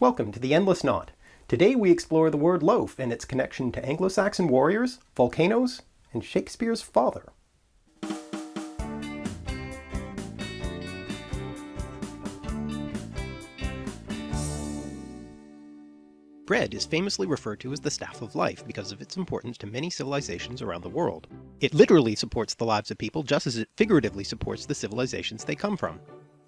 Welcome to the Endless Knot. Today we explore the word loaf and its connection to Anglo-Saxon warriors, volcanoes, and Shakespeare's father. Bread is famously referred to as the staff of life because of its importance to many civilizations around the world. It literally supports the lives of people just as it figuratively supports the civilizations they come from.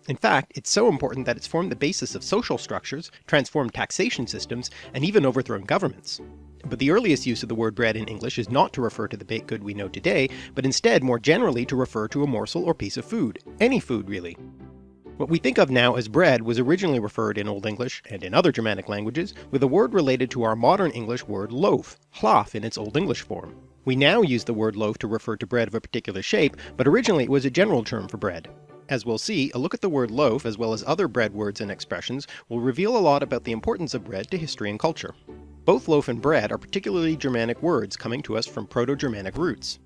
In fact, it's so important that it's formed the basis of social structures, transformed taxation systems, and even overthrown governments. But the earliest use of the word bread in English is not to refer to the baked good we know today, but instead more generally to refer to a morsel or piece of food. Any food really. What we think of now as bread was originally referred in Old English, and in other Germanic languages, with a word related to our modern English word loaf, hlaf in its Old English form. We now use the word loaf to refer to bread of a particular shape, but originally it was a general term for bread. As we'll see, a look at the word loaf as well as other bread words and expressions will reveal a lot about the importance of bread to history and culture. Both loaf and bread are particularly Germanic words coming to us from Proto-Germanic roots.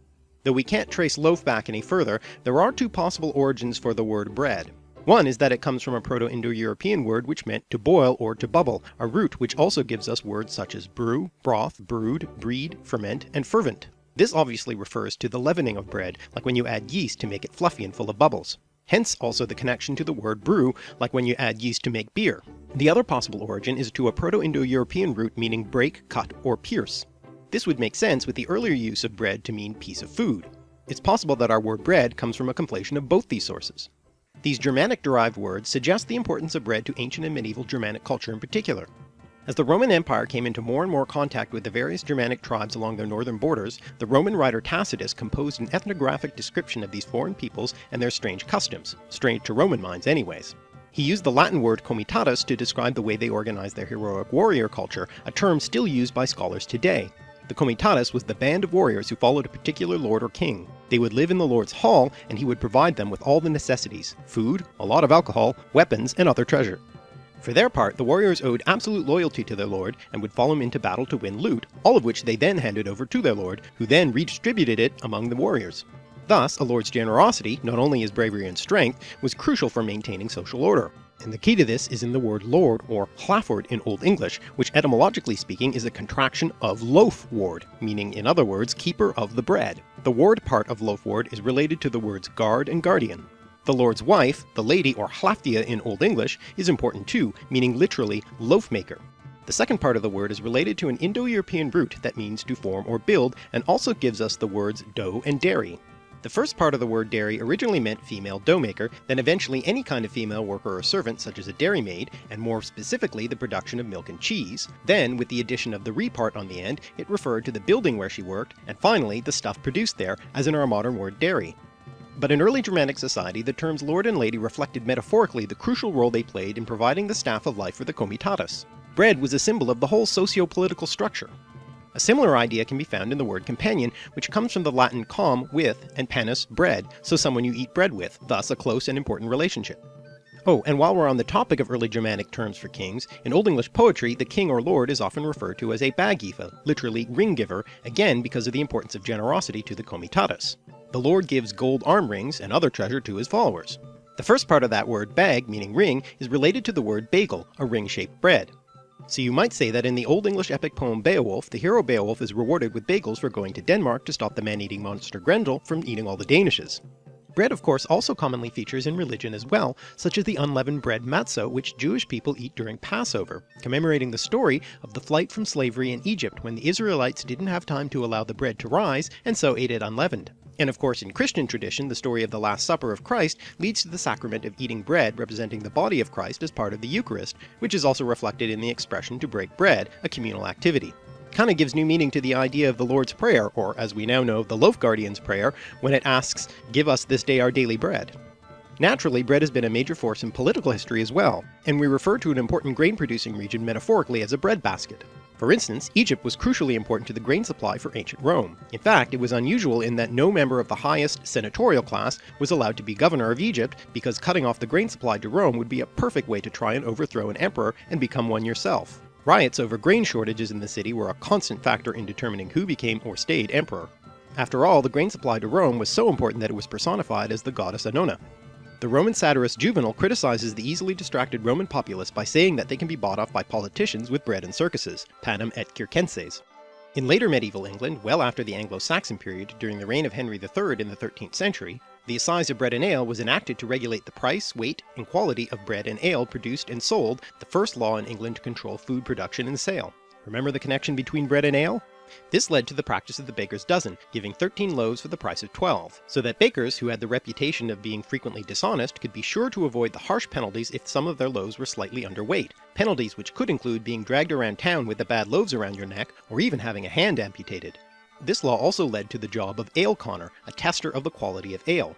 Though we can't trace loaf back any further, there are two possible origins for the word bread. One is that it comes from a Proto-Indo-European word which meant to boil or to bubble, a root which also gives us words such as brew, broth, brood, breed, ferment, and fervent. This obviously refers to the leavening of bread, like when you add yeast to make it fluffy and full of bubbles. Hence also the connection to the word brew, like when you add yeast to make beer. The other possible origin is to a Proto-Indo-European root meaning break, cut, or pierce. This would make sense with the earlier use of bread to mean piece of food. It's possible that our word bread comes from a conflation of both these sources. These Germanic-derived words suggest the importance of bread to ancient and medieval Germanic culture in particular. As the Roman Empire came into more and more contact with the various Germanic tribes along their northern borders, the Roman writer Tacitus composed an ethnographic description of these foreign peoples and their strange customs, strange to Roman minds anyways. He used the Latin word comitatus to describe the way they organized their heroic warrior culture, a term still used by scholars today. The comitatus was the band of warriors who followed a particular lord or king. They would live in the lord's hall, and he would provide them with all the necessities, food, a lot of alcohol, weapons, and other treasure. For their part, the warriors owed absolute loyalty to their lord, and would follow him into battle to win loot, all of which they then handed over to their lord, who then redistributed it among the warriors. Thus, a lord's generosity, not only his bravery and strength, was crucial for maintaining social order. And the key to this is in the word lord or hlaford in Old English, which etymologically speaking is a contraction of loaf ward, meaning in other words keeper of the bread. The ward part of loaf ward is related to the words guard and guardian. The lord's wife, the lady or hlæfdige in Old English, is important too, meaning literally loaf maker. The second part of the word is related to an Indo-European root that means to form or build, and also gives us the words dough and dairy. The first part of the word dairy originally meant female dough maker, then eventually any kind of female worker or servant such as a dairymaid, and more specifically the production of milk and cheese. Then, with the addition of the re part on the end, it referred to the building where she worked, and finally the stuff produced there, as in our modern word dairy. But in early Germanic society, the terms lord and lady reflected metaphorically the crucial role they played in providing the staff of life for the comitatus. Bread was a symbol of the whole socio-political structure. A similar idea can be found in the word companion, which comes from the Latin com, with, and panis, bread, so someone you eat bread with, thus a close and important relationship. Oh, and while we're on the topic of early Germanic terms for kings, in Old English poetry the king or lord is often referred to as a baggiva, literally ring giver, again because of the importance of generosity to the comitatus. The lord gives gold arm rings and other treasure to his followers. The first part of that word bag, meaning ring, is related to the word bagel, a ring-shaped bread. So you might say that in the Old English epic poem Beowulf, the hero Beowulf is rewarded with bagels for going to Denmark to stop the man-eating monster Grendel from eating all the Danishes. Bread of course also commonly features in religion as well, such as the unleavened bread matzo which Jewish people eat during Passover, commemorating the story of the flight from slavery in Egypt when the Israelites didn't have time to allow the bread to rise and so ate it unleavened. And of course in Christian tradition the story of the Last Supper of Christ leads to the sacrament of eating bread representing the body of Christ as part of the Eucharist, which is also reflected in the expression to break bread, a communal activity. Kinda gives new meaning to the idea of the Lord's Prayer, or as we now know, the Loaf Guardian's Prayer, when it asks, Give us this day our daily bread. Naturally, bread has been a major force in political history as well, and we refer to an important grain-producing region metaphorically as a breadbasket. For instance, Egypt was crucially important to the grain supply for ancient Rome. In fact, it was unusual in that no member of the highest senatorial class was allowed to be governor of Egypt because cutting off the grain supply to Rome would be a perfect way to try and overthrow an emperor and become one yourself. Riots over grain shortages in the city were a constant factor in determining who became or stayed emperor. After all, the grain supply to Rome was so important that it was personified as the goddess Annona. The Roman satirist Juvenal criticizes the easily distracted Roman populace by saying that they can be bought off by politicians with bread and circuses, panem et circenses. In later medieval England, well after the Anglo-Saxon period, during the reign of Henry III in the 13th century, the Assize of Bread and Ale was enacted to regulate the price, weight, and quality of bread and ale produced and sold, the first law in England to control food production and sale. Remember the connection between bread and ale? This led to the practice of the baker's dozen, giving 13 loaves for the price of 12, so that bakers who had the reputation of being frequently dishonest could be sure to avoid the harsh penalties if some of their loaves were slightly underweight, penalties which could include being dragged around town with the bad loaves around your neck, or even having a hand amputated. This law also led to the job of ale conner, a tester of the quality of ale.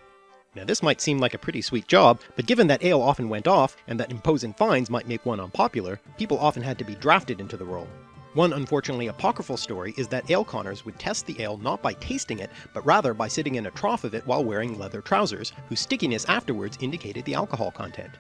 Now this might seem like a pretty sweet job, but given that ale often went off, and that imposing fines might make one unpopular, people often had to be drafted into the role. One unfortunately apocryphal story is that ale conners would test the ale not by tasting it, but rather by sitting in a trough of it while wearing leather trousers, whose stickiness afterwards indicated the alcohol content.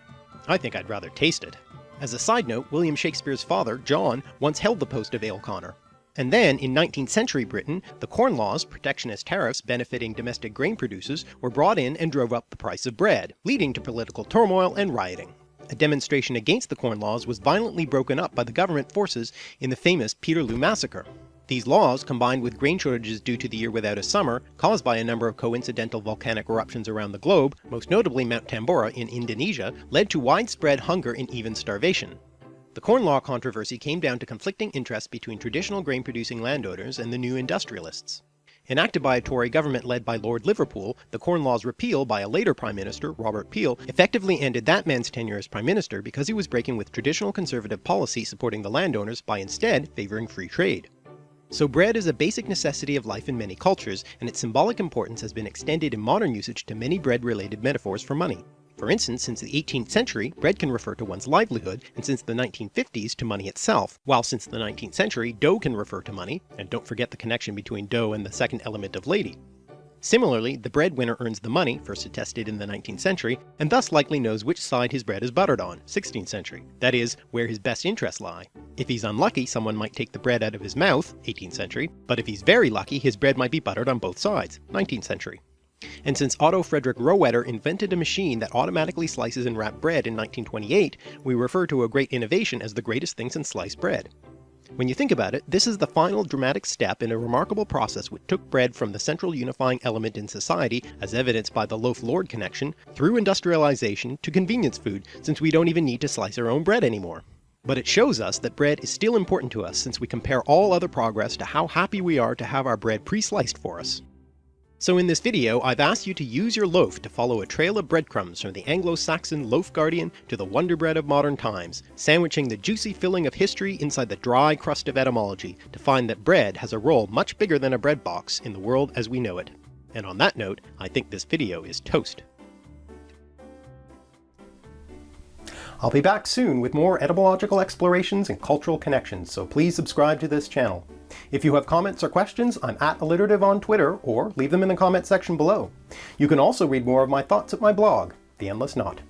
I think I'd rather taste it. As a side note, William Shakespeare's father, John, once held the post of ale conner. And then, in 19th century Britain, the Corn Laws, protectionist tariffs benefiting domestic grain producers, were brought in and drove up the price of bread, leading to political turmoil and rioting. A demonstration against the Corn Laws was violently broken up by the government forces in the famous Peterloo Massacre. These laws, combined with grain shortages due to the year without a summer, caused by a number of coincidental volcanic eruptions around the globe, most notably Mount Tambora in Indonesia, led to widespread hunger and even starvation. The Corn Law controversy came down to conflicting interests between traditional grain-producing landowners and the new industrialists. Enacted by a Tory government led by Lord Liverpool, the Corn Law's repeal by a later Prime Minister, Robert Peel, effectively ended that man's tenure as Prime Minister because he was breaking with traditional conservative policy supporting the landowners by instead favouring free trade. So bread is a basic necessity of life in many cultures, and its symbolic importance has been extended in modern usage to many bread-related metaphors for money. For instance, since the 18th century, bread can refer to one's livelihood, and since the 1950s to money itself, while since the 19th century, dough can refer to money, and don't forget the connection between dough and the second element of lady. Similarly, the breadwinner earns the money, first attested in the 19th century, and thus likely knows which side his bread is buttered on, 16th century, that is, where his best interests lie. If he's unlucky, someone might take the bread out of his mouth, 18th century, but if he's very lucky, his bread might be buttered on both sides, 19th century. And since Otto Frederick Rohwedder invented a machine that automatically slices and wraps bread in 1928, we refer to a great innovation as the greatest thing since sliced bread. When you think about it, this is the final dramatic step in a remarkable process which took bread from the central unifying element in society, as evidenced by the loaf-lord connection, through industrialization to convenience food, since we don't even need to slice our own bread anymore. But it shows us that bread is still important to us since we compare all other progress to how happy we are to have our bread pre-sliced for us. So in this video, I've asked you to use your loaf to follow a trail of breadcrumbs from the Anglo-Saxon loaf guardian to the wonder bread of modern times, sandwiching the juicy filling of history inside the dry crust of etymology, to find that bread has a role much bigger than a bread box in the world as we know it. And on that note, I think this video is toast. I'll be back soon with more etymological explorations and cultural connections, so please subscribe to this channel. If you have comments or questions, I'm at alliterative on Twitter, or leave them in the comment section below. You can also read more of my thoughts at my blog, The Endless Knot.